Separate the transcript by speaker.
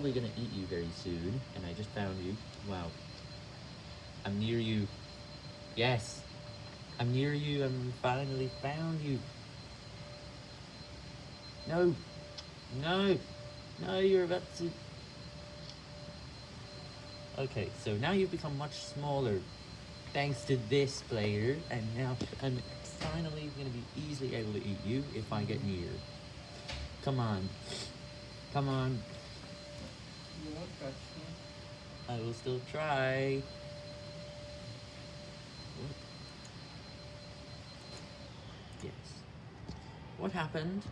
Speaker 1: probably gonna eat you very soon, and I just found you. Wow. I'm near you. Yes. I'm near you, I'm finally found you. No. No. No, you're about to... Okay, so now you've become much smaller, thanks to this player, and now I'm finally gonna be easily able to eat you if I get near. Come on. Come on. I will still try. Yes. What happened?